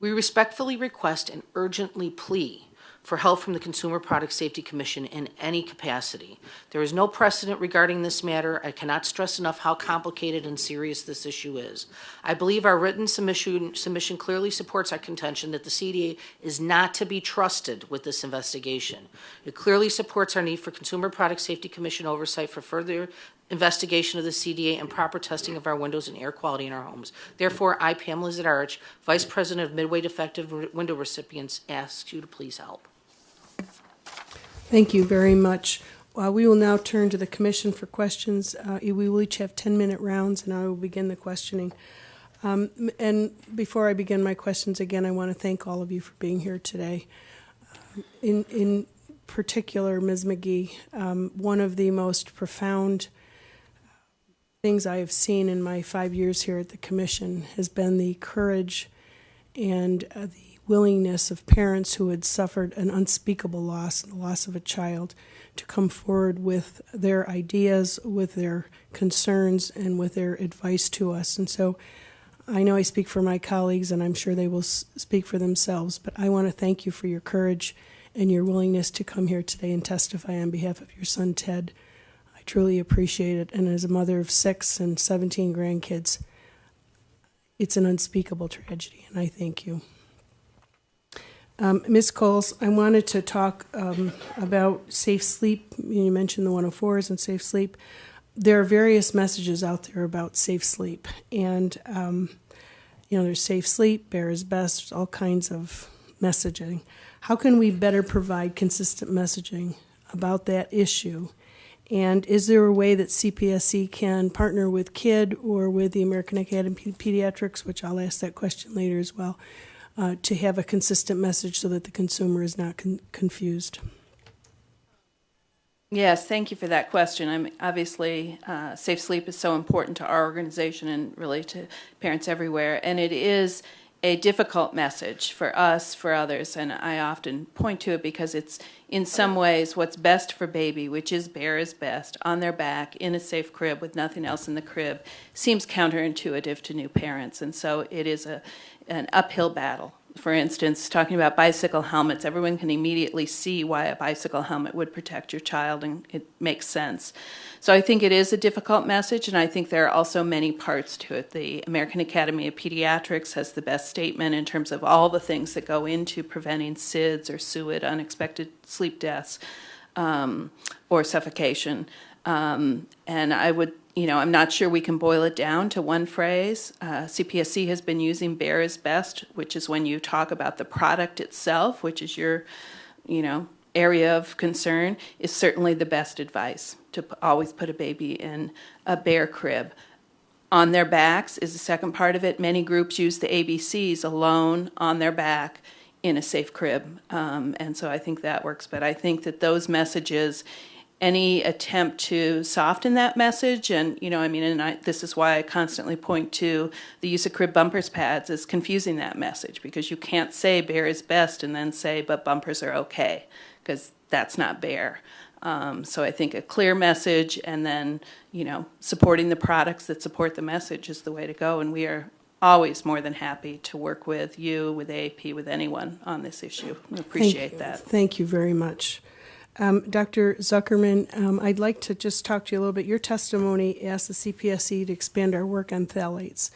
We respectfully request and urgently plea for help from the Consumer Product Safety Commission in any capacity. There is no precedent regarding this matter. I cannot stress enough how complicated and serious this issue is. I believe our written submission, submission clearly supports our contention that the CDA is not to be trusted with this investigation. It clearly supports our need for Consumer Product Safety Commission oversight for further investigation of the CDA and proper testing of our windows and air quality in our homes. Therefore, I, Pamela Zadarich, Vice President of Midway Defective Window Recipients, ask you to please help. Thank you very much. Uh, We will now turn to the commission for questions. Uh, We will each have 10-minute rounds, and I will begin the questioning. Um, And before I begin my questions, again, I want to thank all of you for being here today. Um, In, in particular, Ms. McGee, um, one of the most profound things I have seen in my five years here at the commission has been the courage and uh, the willingness of parents who had suffered an unspeakable loss, the loss of a child, to come forward with their ideas, with their concerns, and with their advice to us. And so I know I speak for my colleagues, and I'm sure they will speak for themselves, but I want to thank you for your courage and your willingness to come here today and testify on behalf of your son, Ted. I truly appreciate it. And as a mother of six and 17 grandkids, it's an unspeakable tragedy, and I thank you. Um, Ms. Cowles, I wanted to talk um, about safe sleep. You mentioned the 104s and safe sleep. There are various messages out there about safe sleep, and um, you know, there's safe sleep, bare is best, all kinds of messaging. How can we better provide consistent messaging about that issue? And is there a way that CPSC can partner with KID or with the American Academy of Pediatrics, which I'll ask that question later as well, uh, to have a consistent message so that the consumer is not con- confused? Yes, thank you for that question. I'm obviously uh, safe sleep is so important to our organization and really to parents everywhere, and it is a difficult message for us, for others, and I often point to it because it's in some ways what's best for baby, which is bare is best on their back in a safe crib with nothing else in the crib, seems counterintuitive to new parents, and so it is a an uphill battle for instance, talking about bicycle helmets, everyone can immediately see why a bicycle helmet would protect your child, and it makes sense. So I think it is a difficult message, and I think there are also many parts to it. The American Academy of Pediatrics has the best statement in terms of all the things that go into preventing SIDS or SUID, unexpected sleep deaths, um, or suffocation. Um, and I would you know, I'm not sure we can boil it down to one phrase. Uh, CPSC has been using bare is best, which is when you talk about the product itself, which is your, you know, area of concern, is certainly the best advice to always put a baby in a bare crib. On their backs is the second part of it. Many groups use the ABCs alone on their back in a safe crib. Um, and so I think that works. But I think that those messages any attempt to soften that message. And you know i mean and I, this is why i constantly point to the use of crib bumpers pads is confusing that message because you can't say bare is best and then say but bumpers are okay because that's not bare um, so i think a clear message and then you know supporting the products that support the message is the way to go. And we are always more than happy to work with you with aap with anyone on this issue. We appreciate Thank- that. Thank you very much. Um, Dr. Zuckerman, um, I'd like to just talk to you a little bit. Your testimony asked the CPSC to expand our work on phthalates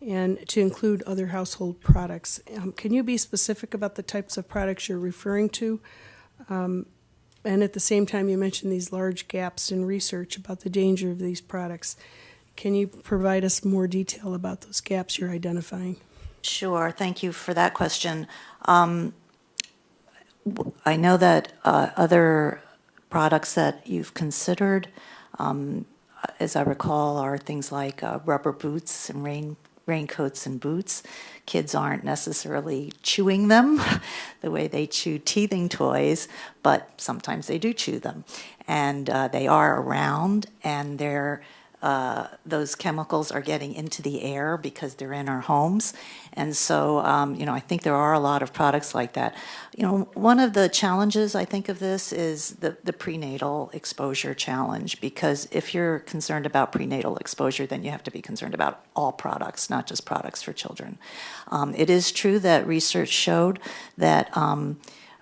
and to include other household products. Um, can you be specific about the types of products you're referring to? Um, and at the same time, you mentioned these large gaps in research about the danger of these products. Can you provide us more detail about those gaps you're identifying? Sure, thank you for that question. Um, I know that uh, other products that you've considered, um, as I recall, are things like uh, rubber boots and rain raincoats and boots. Kids aren't necessarily chewing them the way they chew teething toys, but sometimes they do chew them, and uh, they are around, and they're uh, those chemicals are getting into the air because they're in our homes. And so, um, you know, I think there are a lot of products like that. You know, one of the challenges I think of this is the, the prenatal exposure challenge, because if you're concerned about prenatal exposure, then you have to be concerned about all products, not just products for children. Um, it is true that research showed that. Um,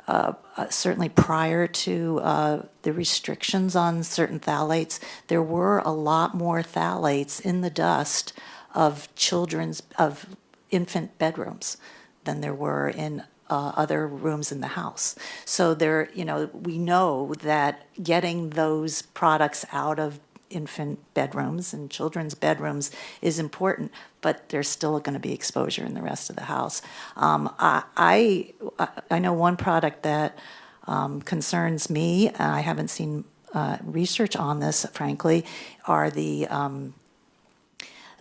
uh, uh, certainly prior to uh, the restrictions on certain phthalates, there were a lot more phthalates in the dust of children's, of infant bedrooms than there were in uh, other rooms in the house. So there, you know, we know that getting those products out of infant bedrooms and children's bedrooms is important, but there's still going to be exposure in the rest of the house. Um, I, I know one product that um, concerns me. and I haven't seen uh, research on this, frankly, are the um,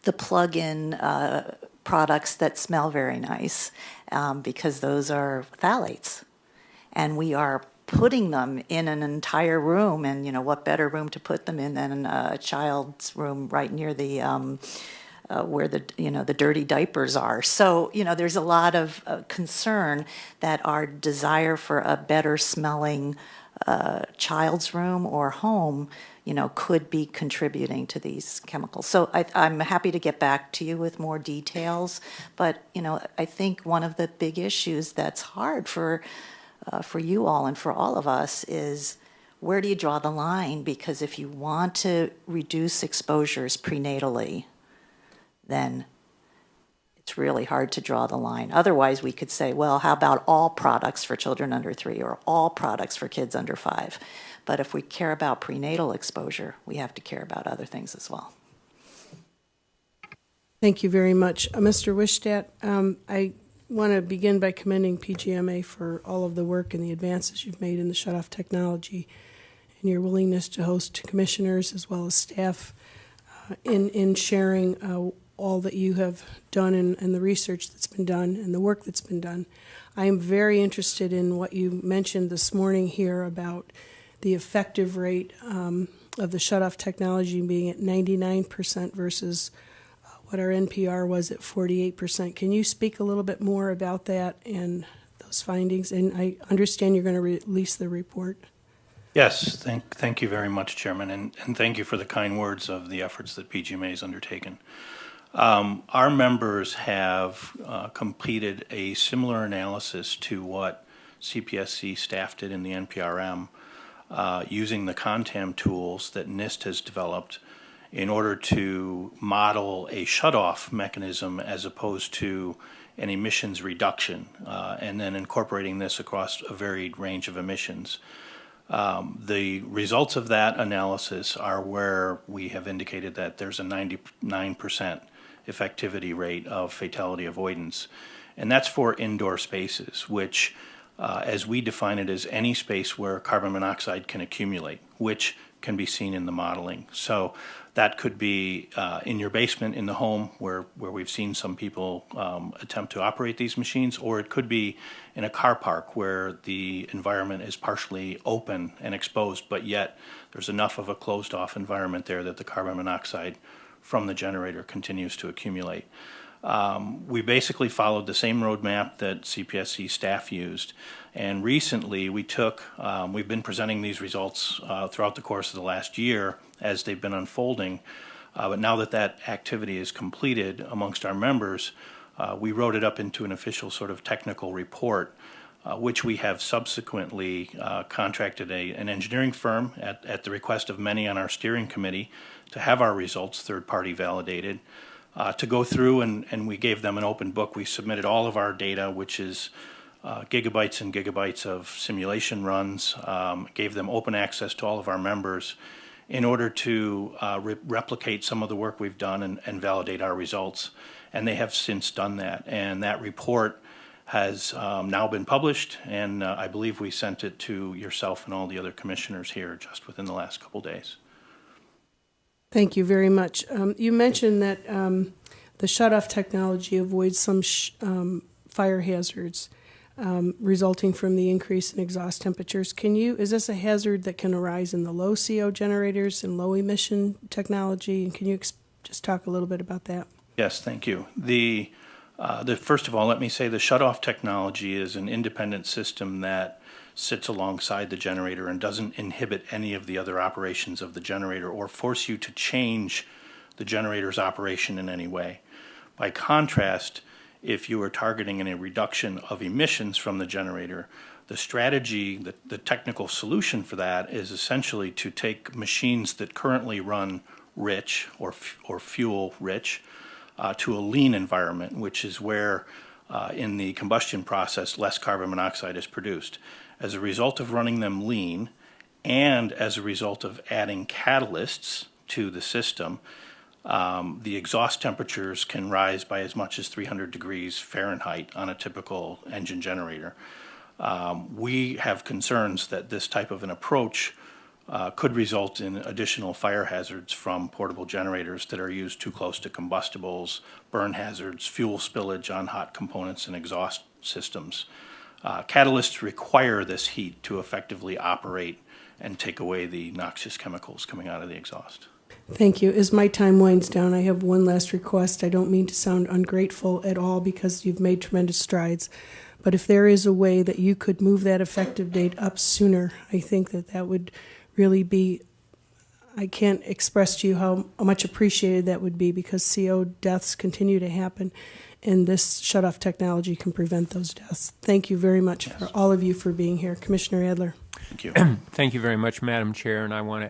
the plug-in uh, products that smell very nice um, because those are phthalates, and we are putting them in an entire room. And you know what better room to put them in than a child's room right near the um, uh, where the you know the dirty diapers are. So you know there's a lot of uh, concern that our desire for a better smelling uh, child's room or home, you know, could be contributing to these chemicals. So I, I'm happy to get back to you with more details. But you know, I think one of the big issues that's hard for uh, for you all and for all of us is where do you draw the line? Because if you want to reduce exposures prenatally, then it's really hard to draw the line. Otherwise, we could say, well, how about all products for children under three or all products for kids under five? But if we care about prenatal exposure, we have to care about other things as well. Thank you very much. Uh, Mr. Wischstadt, um, I want to begin by commending PGMA for all of the work and the advances you've made in the shut-off technology and your willingness to host commissioners as well as staff uh, in, in sharing uh, all that you have done and, and the research that's been done and the work that's been done. I am very interested in what you mentioned this morning here about the effective rate um, of the shut-off technology being at 99% versus uh, what our NPR was at 48%. Can you speak a little bit more about that and those findings? And I understand you're going to release the report. Yes, thank, thank you very much, Chairman, and, and thank you for the kind words of the efforts that PGMA has undertaken. Um, our members have uh, completed a similar analysis to what CPSC staff did in the NPRM uh, using the CONTAM tools that NIST has developed in order to model a shutoff mechanism as opposed to an emissions reduction, uh, and then incorporating this across a varied range of emissions. Um, the results of that analysis are where we have indicated that there's a 99% effectivity rate of fatality avoidance. And that's for indoor spaces, which, uh, as we define it, is any space where carbon monoxide can accumulate, which can be seen in the modeling. So that could be uh, in your basement in the home where, where we've seen some people um, attempt to operate these machines, or it could be in a car park where the environment is partially open and exposed, but yet there's enough of a closed off environment there that the carbon monoxide from the generator continues to accumulate. Um, we basically followed the same roadmap that CPSC staff used. And recently we took, um, we've been presenting these results uh, throughout the course of the last year as they've been unfolding. Uh, but now that that activity is completed amongst our members, uh, we wrote it up into an official sort of technical report, uh, which we have subsequently uh, contracted a, an engineering firm at, at the request of many on our steering committee to have our results third-party validated, uh, to go through and, and we gave them an open book. We submitted all of our data, which is uh, gigabytes and gigabytes of simulation runs, um, gave them open access to all of our members in order to uh, re replicate some of the work we've done and, and, validate our results. And they have since done that. And that report has um, now been published, and uh, I believe we sent it to yourself and all the other commissioners here just within the last couple days. Thank you very much. Um, you mentioned that um, the shut-off technology avoids some um, fire hazards um, resulting from the increase in exhaust temperatures. Can you? Is this a hazard that can arise in the low CO generators and low emission technology? And can you just talk a little bit about that? Yes, thank you. The uh, the first of all, let me say the shut-off technology is an independent system that sits alongside the generator and doesn't inhibit any of the other operations of the generator or force you to change the generator's operation in any way. By contrast, if you are targeting any reduction of emissions from the generator, the strategy, the, the technical solution for that is essentially to take machines that currently run rich or, or fuel rich uh, to a lean environment, which is where uh, in the combustion process less carbon monoxide is produced as a result of running them lean and as a result of adding catalysts to the system, um, the exhaust temperatures can rise by as much as 300 degrees Fahrenheit on a typical engine generator. Um, we have concerns that this type of an approach uh, could result in additional fire hazards from portable generators that are used too close to combustibles, burn hazards, fuel spillage on hot components and exhaust systems. Uh, catalysts require this heat to effectively operate and take away the noxious chemicals coming out of the exhaust. Thank you. As my time winds down, I have one last request. I don't mean to sound ungrateful at all because you've made tremendous strides. But if there is a way that you could move that effective date up sooner, I think that that would really be. I can't express to you how much appreciated that would be because CO deaths continue to happen and this shut-off technology can prevent those deaths. Thank you very much yes. for all of you for being here. Commissioner Adler. Thank you. Thank you very much, Madam Chair, and I want